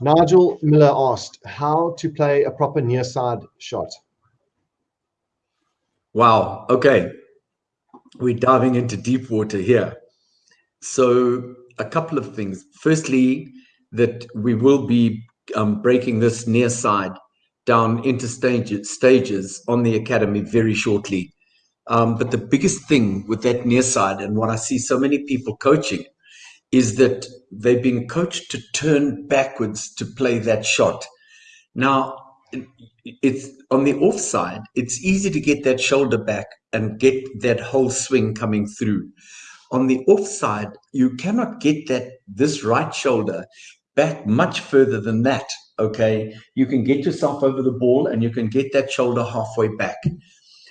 Nigel Miller asked how to play a proper near side shot. Wow. Okay. We're diving into deep water here. So, a couple of things. Firstly, that we will be um, breaking this near side down into stages, stages on the academy very shortly. Um, but the biggest thing with that near side, and what I see so many people coaching, is that they've been coached to turn backwards to play that shot. Now, it's on the offside, it's easy to get that shoulder back and get that whole swing coming through. On the offside, you cannot get that this right shoulder back much further than that. Okay, you can get yourself over the ball and you can get that shoulder halfway back.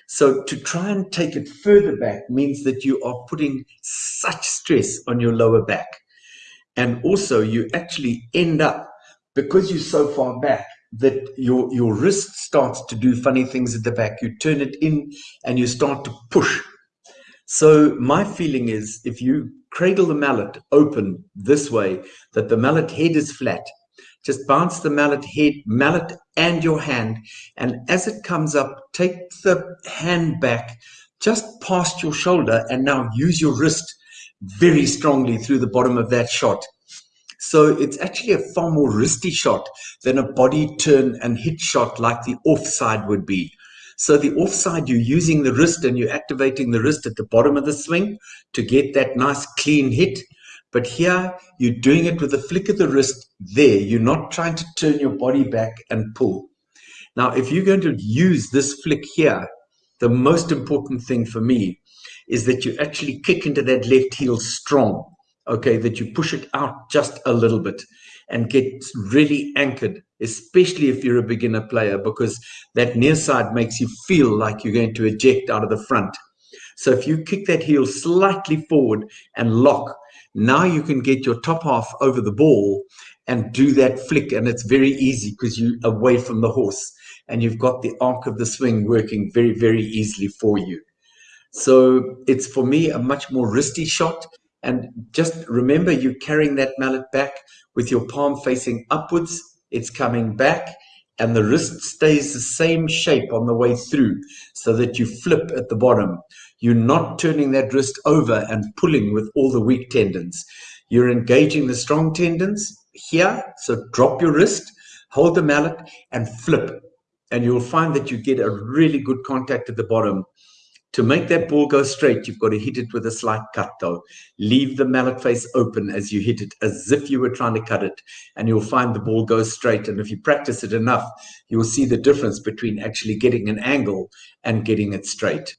So to try and take it further back means that you are putting such stress on your lower back. And also you actually end up, because you're so far back, that your, your wrist starts to do funny things at the back. You turn it in and you start to push. So my feeling is if you cradle the mallet open this way, that the mallet head is flat, just bounce the mallet head, mallet and your hand. And as it comes up, take the hand back just past your shoulder and now use your wrist very strongly through the bottom of that shot. So it's actually a far more wristy shot than a body turn and hit shot like the offside would be. So the offside, you're using the wrist and you're activating the wrist at the bottom of the swing to get that nice clean hit. But here, you're doing it with a flick of the wrist there. You're not trying to turn your body back and pull. Now, if you're going to use this flick here, the most important thing for me is that you actually kick into that left heel strong. Okay, that you push it out just a little bit and get really anchored, especially if you're a beginner player, because that near side makes you feel like you're going to eject out of the front. So if you kick that heel slightly forward and lock, now you can get your top half over the ball and do that flick. And it's very easy because you're away from the horse and you've got the arc of the swing working very, very easily for you. So it's for me a much more wristy shot. And just remember, you're carrying that mallet back with your palm facing upwards. It's coming back and the wrist stays the same shape on the way through so that you flip at the bottom. You're not turning that wrist over and pulling with all the weak tendons. You're engaging the strong tendons here. So drop your wrist, hold the mallet and flip. And you'll find that you get a really good contact at the bottom. To make that ball go straight, you've got to hit it with a slight cut though. Leave the mallet face open as you hit it, as if you were trying to cut it, and you'll find the ball goes straight. And if you practice it enough, you'll see the difference between actually getting an angle and getting it straight.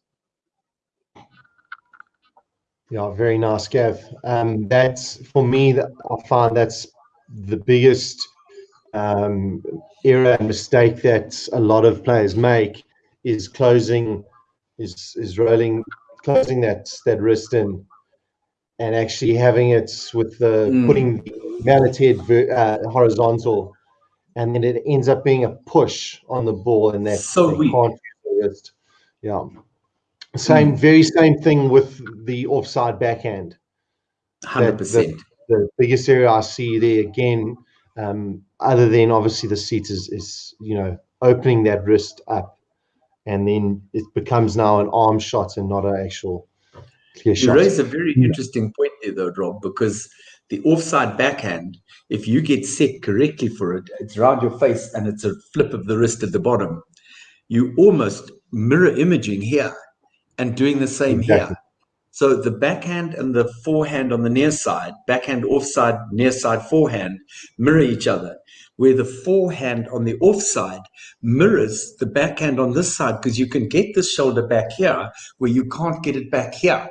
Yeah, very nice, Gav. Um, that's for me. That I find that's the biggest um, error and mistake that a lot of players make is closing, is is rolling, closing that that wrist in, and actually having it with the mm. putting the mallet head uh, horizontal, and then it ends up being a push on the ball, and that so weak. wrist. Yeah. Same, mm. very same thing with the offside backhand. Hundred percent. The biggest area I see there again, um, other than obviously the seat, is is you know opening that wrist up, and then it becomes now an arm shot and not an actual clear you shot. You raise a very yeah. interesting point there, though, Rob, because the offside backhand, if you get set correctly for it, it's around your face and it's a flip of the wrist at the bottom. You almost mirror imaging here and doing the same exactly. here. So the backhand and the forehand on the near side, backhand offside, near side forehand, mirror each other. Where the forehand on the offside mirrors the backhand on this side because you can get this shoulder back here where you can't get it back here.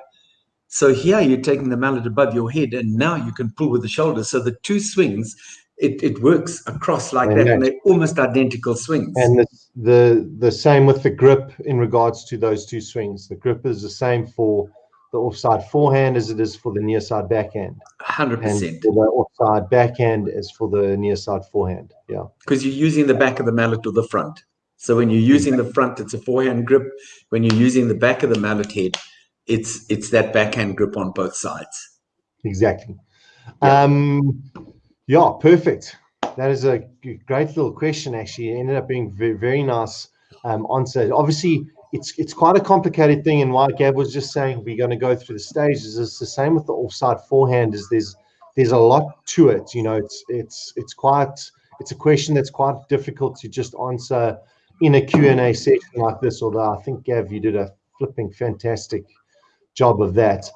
So here you're taking the mallet above your head and now you can pull with the shoulder. So the two swings it, it works across like and that, and they're almost identical swings. And the, the the same with the grip in regards to those two swings. The grip is the same for the offside forehand as it is for the near side backhand. Hundred percent. The offside backhand is for the near side forehand. Yeah. Because you're using the back of the mallet or the front. So when you're using the front, it's a forehand grip. When you're using the back of the mallet head, it's it's that backhand grip on both sides. Exactly. Yeah. Um, yeah, perfect. that is a great little question. Actually, it ended up being very, very nice um, answer. Obviously, it's it's quite a complicated thing, and why Gav was just saying we're going to go through the stages. It's the same with the offside forehand. Is there's there's a lot to it. You know, it's it's it's quite it's a question that's quite difficult to just answer in a Q&A session like this. Although I think Gav, you did a flipping fantastic job of that.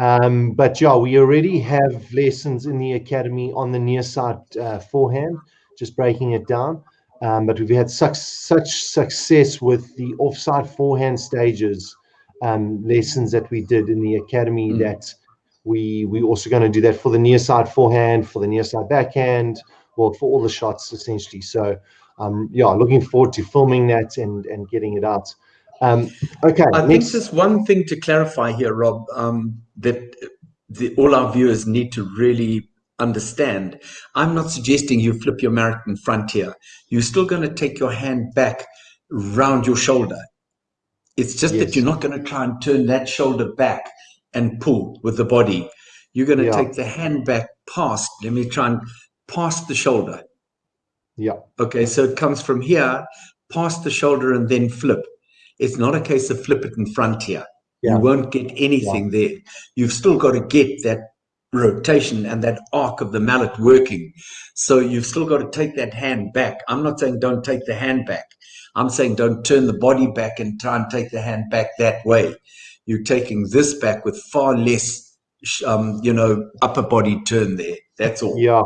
Um, but yeah, we already have lessons in the academy on the near side uh, forehand, just breaking it down. Um, but we've had such such success with the offside forehand stages um, lessons that we did in the academy mm. that we we also going to do that for the near side forehand, for the near side backhand, well for all the shots essentially. So um, yeah, looking forward to filming that and and getting it out. Um, okay. I think just one thing to clarify here, Rob, um, that the, all our viewers need to really understand. I'm not suggesting you flip your marathon frontier. You're still going to take your hand back round your shoulder. It's just yes. that you're not going to try and turn that shoulder back and pull with the body. You're going to yeah. take the hand back past. Let me try and past the shoulder. Yeah. Okay, so it comes from here, past the shoulder, and then flip. It's not a case of flip it in front here. Yeah. You won't get anything yeah. there. You've still got to get that rotation and that arc of the mallet working. So you've still got to take that hand back. I'm not saying don't take the hand back. I'm saying don't turn the body back and try and take the hand back that way. You're taking this back with far less, um, you know, upper body turn there. That's all. Yeah,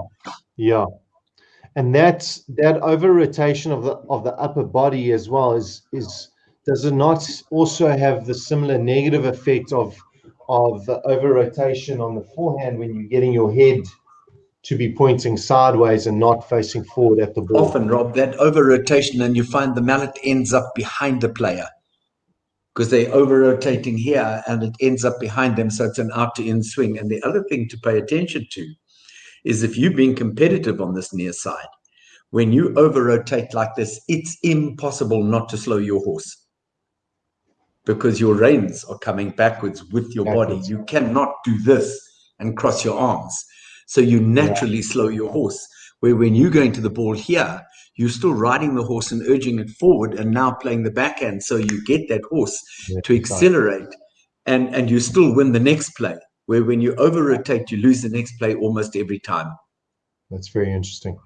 yeah and that's that over rotation of the of the upper body as well is is does it not also have the similar negative effect of of over rotation on the forehand when you're getting your head to be pointing sideways and not facing forward at the ball. Often rob that over rotation and you find the mallet ends up behind the player because they're over rotating here and it ends up behind them so it's an out to in swing. And the other thing to pay attention to is if you've been competitive on this near side, when you over rotate like this, it's impossible not to slow your horse because your reins are coming backwards with your body. You cannot do this and cross your arms. So you naturally yeah. slow your horse. Where when you're going to the ball here, you're still riding the horse and urging it forward and now playing the backhand. So you get that horse yeah, to accelerate and, and you still win the next play where when you over rotate, you lose the next play almost every time. That's very interesting.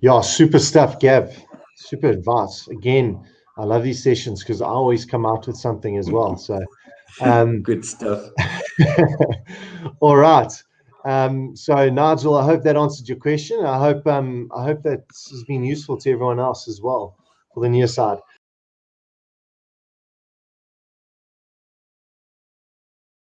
Yeah, super stuff, Gav. Super advice. Again, I love these sessions because I always come out with something as well. So, um, good stuff. all right. Um, so, Nigel, I hope that answered your question. I hope um, I hope that has been useful to everyone else as well for the near side.